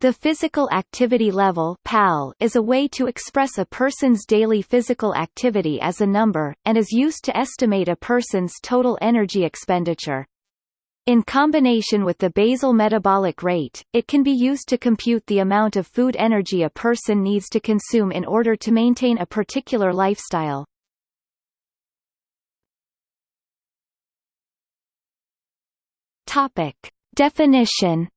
The physical activity level PAL is a way to express a person's daily physical activity as a number, and is used to estimate a person's total energy expenditure. In combination with the basal metabolic rate, it can be used to compute the amount of food energy a person needs to consume in order to maintain a particular lifestyle. Topic. Definition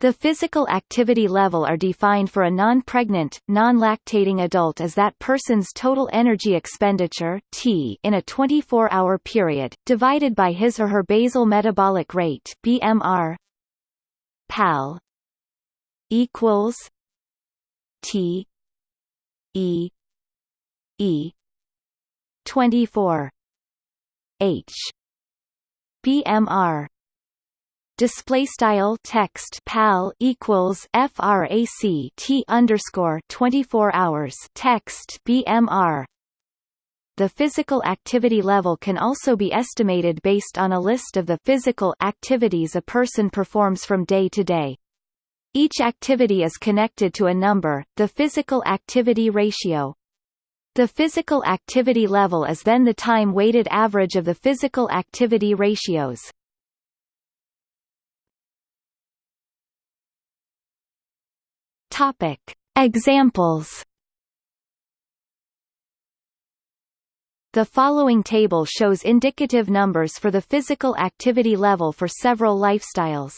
The physical activity level are defined for a non-pregnant, non-lactating adult as that person's total energy expenditure T in a 24-hour period, divided by his or her basal metabolic rate BMR PAL equals T E E 24 H BMR display style text pal equals frac t underscore 24 hours text bmr the physical activity level can also be estimated based on a list of the physical activities a person performs from day to day. Each activity is connected to a number, the physical activity ratio. The physical activity level is then the time-weighted average of the physical activity ratios. Topic. Examples The following table shows indicative numbers for the physical activity level for several lifestyles.